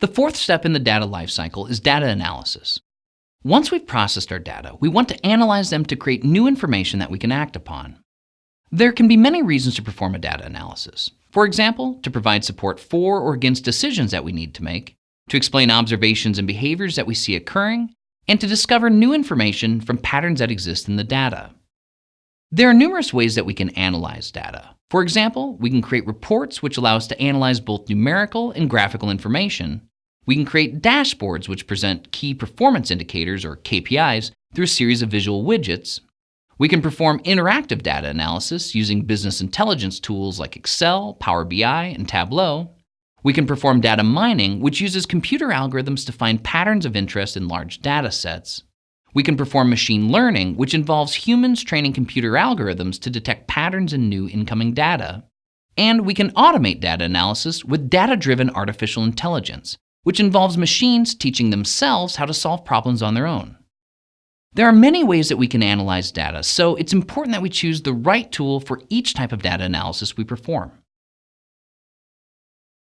The fourth step in the data lifecycle is data analysis. Once we've processed our data, we want to analyze them to create new information that we can act upon. There can be many reasons to perform a data analysis. For example, to provide support for or against decisions that we need to make, to explain observations and behaviors that we see occurring, and to discover new information from patterns that exist in the data. There are numerous ways that we can analyze data. For example, we can create reports which allow us to analyze both numerical and graphical information. We can create dashboards which present key performance indicators, or KPIs, through a series of visual widgets. We can perform interactive data analysis using business intelligence tools like Excel, Power BI, and Tableau. We can perform data mining, which uses computer algorithms to find patterns of interest in large data sets. We can perform machine learning, which involves humans training computer algorithms to detect patterns in new incoming data. And we can automate data analysis with data-driven artificial intelligence, which involves machines teaching themselves how to solve problems on their own. There are many ways that we can analyze data, so it's important that we choose the right tool for each type of data analysis we perform.